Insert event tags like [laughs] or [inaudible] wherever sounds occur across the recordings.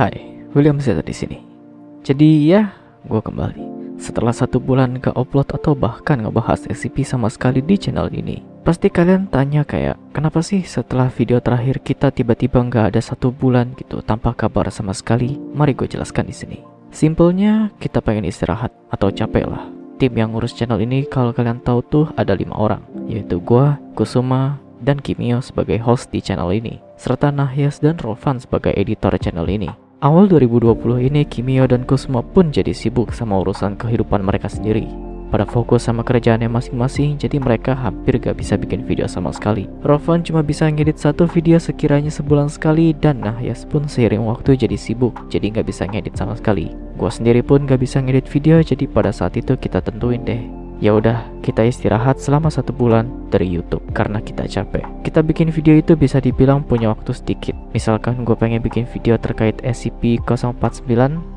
Hai, William Zeta di sini. Jadi ya, gue kembali. Setelah satu bulan gak upload atau bahkan ngebahas SCP sama sekali di channel ini. Pasti kalian tanya kayak, kenapa sih setelah video terakhir kita tiba-tiba nggak ada satu bulan gitu tanpa kabar sama sekali? Mari gue jelaskan di sini. Simpelnya, kita pengen istirahat atau capek lah. Tim yang ngurus channel ini kalau kalian tahu tuh ada lima orang, yaitu gue, Kusuma, dan Kimio sebagai host di channel ini, serta Nahyas dan Rovan sebagai editor channel ini. Awal 2020 ini Kimio dan Kusuma pun jadi sibuk sama urusan kehidupan mereka sendiri. Pada fokus sama kerjaannya masing-masing, jadi mereka hampir gak bisa bikin video sama sekali. Rovan cuma bisa ngedit satu video sekiranya sebulan sekali, dan Nahyas pun seiring waktu jadi sibuk, jadi gak bisa ngedit sama sekali. Gua sendiri pun gak bisa ngedit video, jadi pada saat itu kita tentuin deh Ya udah, kita istirahat selama satu bulan dari YouTube karena kita capek. Kita bikin video itu bisa dibilang punya waktu sedikit. Misalkan gue pengen bikin video terkait SCP-049,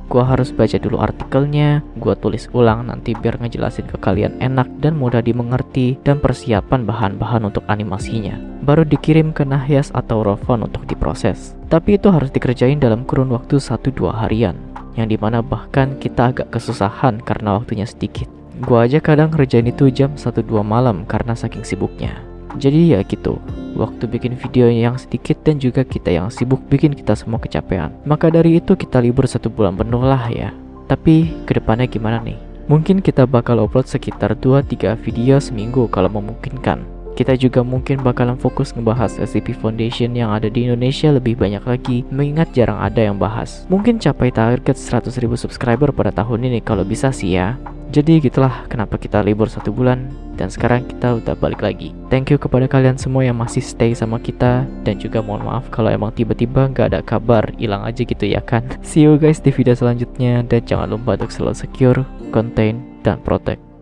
gue harus baca dulu artikelnya, gue tulis ulang nanti biar ngejelasin ke kalian enak dan mudah dimengerti dan persiapan bahan-bahan untuk animasinya. Baru dikirim ke Nahyas atau Rovon untuk diproses. Tapi itu harus dikerjain dalam kurun waktu 1-2 harian yang di mana bahkan kita agak kesusahan karena waktunya sedikit. Gua aja kadang ngerjain itu jam 1-2 malam karena saking sibuknya. Jadi ya gitu, waktu bikin video yang sedikit dan juga kita yang sibuk bikin kita semua kecapean. Maka dari itu kita libur satu bulan penuh lah ya. Tapi ke depannya gimana nih? Mungkin kita bakal upload sekitar 2-3 video seminggu kalau memungkinkan. Kita juga mungkin bakalan fokus ngebahas SCP Foundation yang ada di Indonesia lebih banyak lagi mengingat jarang ada yang bahas. Mungkin capai target 100.000 subscriber pada tahun ini kalau bisa sih ya. Jadi gitulah kenapa kita libur satu bulan dan sekarang kita udah balik lagi. Thank you kepada kalian semua yang masih stay sama kita dan juga mohon maaf kalau emang tiba-tiba nggak ada kabar hilang aja gitu ya kan. [laughs] See you guys di video selanjutnya dan jangan lupa untuk selalu secure, contain, dan protect.